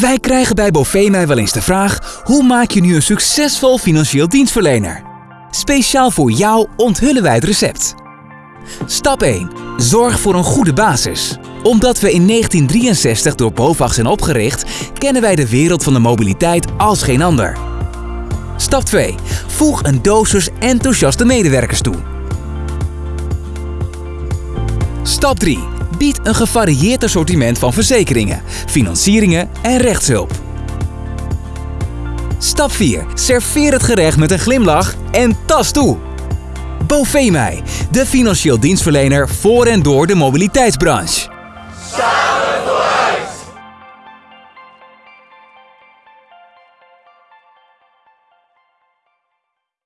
Wij krijgen bij Bovemij wel eens de vraag: hoe maak je nu een succesvol financieel dienstverlener? Speciaal voor jou onthullen wij het recept. Stap 1. Zorg voor een goede basis. Omdat we in 1963 door BOVAG zijn opgericht, kennen wij de wereld van de mobiliteit als geen ander. Stap 2. Voeg een dosis enthousiaste medewerkers toe. Stap 3. Bied een gevarieerd assortiment van verzekeringen, financieringen en rechtshulp. Stap 4. Serveer het gerecht met een glimlach en tas toe. Bovemij, de financieel dienstverlener voor en door de mobiliteitsbranche.